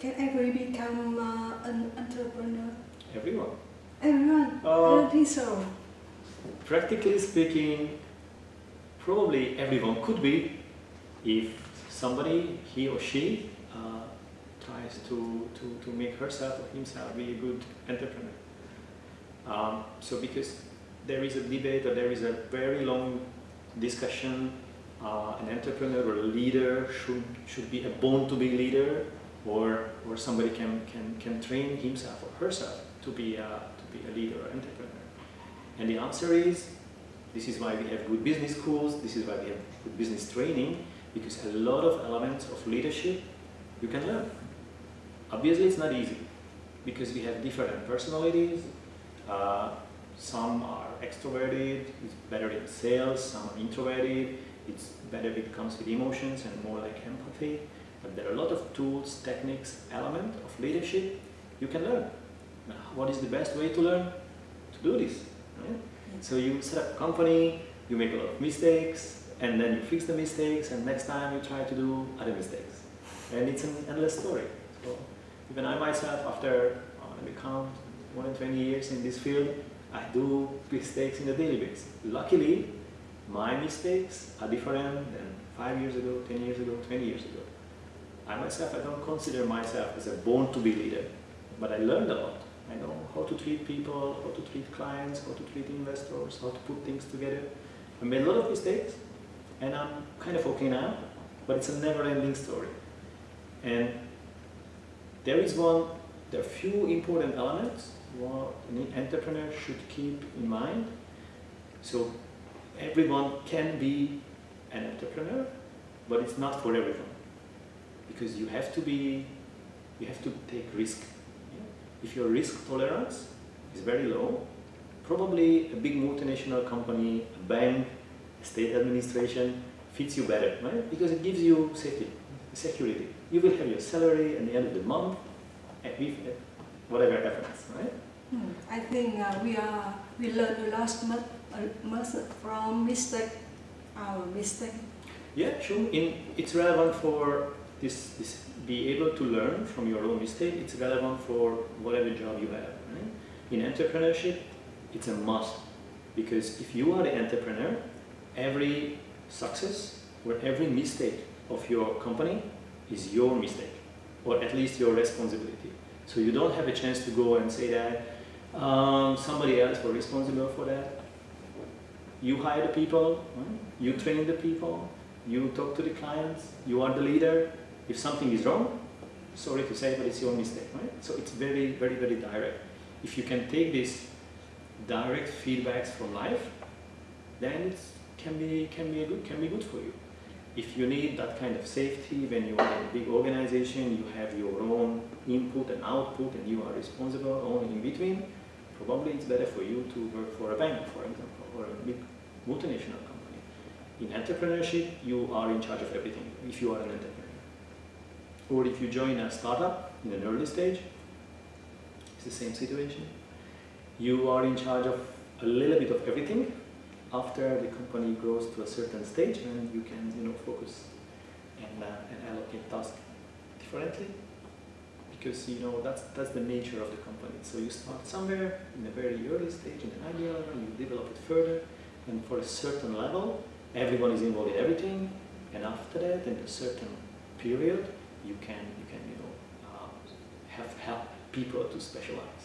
Can everybody become uh, an entrepreneur? Everyone. Everyone? Uh, I don't think so. Practically speaking, probably everyone could be if somebody, he or she, uh, tries to, to, to make herself or himself be a good entrepreneur. Um, so because there is a debate or there is a very long discussion, uh, an entrepreneur or a leader should, should be a born to be leader or, or somebody can, can, can train himself or herself to be, a, to be a leader or entrepreneur. And the answer is, this is why we have good business schools, this is why we have good business training, because a lot of elements of leadership you can learn. Obviously it's not easy, because we have different personalities, uh, some are extroverted, it's better in sales, some are introverted, it's better if it comes with emotions and more like empathy. But there are a lot of tools, techniques, elements of leadership you can learn. What is the best way to learn? To do this. Right? So you set up a company, you make a lot of mistakes, and then you fix the mistakes, and next time you try to do other mistakes. And it's an endless story. So even I myself, after, uh, let me count, more than 20 years in this field, I do mistakes in the daily basis. Luckily, my mistakes are different than 5 years ago, 10 years ago, 20 years ago. I myself, I don't consider myself as a born-to-be leader, but I learned a lot. I know how to treat people, how to treat clients, how to treat investors, how to put things together. I made a lot of mistakes, and I'm kind of okay now, but it's a never-ending story. And there is one, there are few important elements what an entrepreneur should keep in mind. So everyone can be an entrepreneur, but it's not for everyone. Because you have to be, you have to take risk. If your risk tolerance is very low, probably a big multinational company, a bank, a state administration fits you better, right? Because it gives you safety, security. You will have your salary at the end of the month, whatever happens, right? Hmm. I think uh, we are we learn a lot much, uh, much from mistake, our mistake. Yeah, sure. In, it's relevant for this, this be able to learn from your own mistake. It's relevant for whatever job you have. Right? In entrepreneurship, it's a must because if you are the entrepreneur, every success or every mistake of your company is your mistake or at least your responsibility. So you don't have a chance to go and say that um, somebody else was responsible for that. You hire the people, right? you train the people, you talk to the clients, you are the leader. If something is wrong, sorry to say, but it's your mistake, right? So it's very, very, very direct. If you can take these direct feedbacks from life, then it can be, can, be good, can be good for you. If you need that kind of safety when you are in a big organization, you have your own input and output and you are responsible only in between, probably it's better for you to work for a bank, for example, or a big multinational company. In entrepreneurship, you are in charge of everything if you are an entrepreneur. Or if you join a startup in an early stage, it's the same situation. You are in charge of a little bit of everything. After the company grows to a certain stage, and you can you know focus and, uh, and allocate tasks differently because you know that's that's the nature of the company. So you start somewhere in a very early stage, in an idea level, you develop it further, and for a certain level, everyone is involved in everything, and after that, in a certain period, you can you can you know uh, have help people to specialize.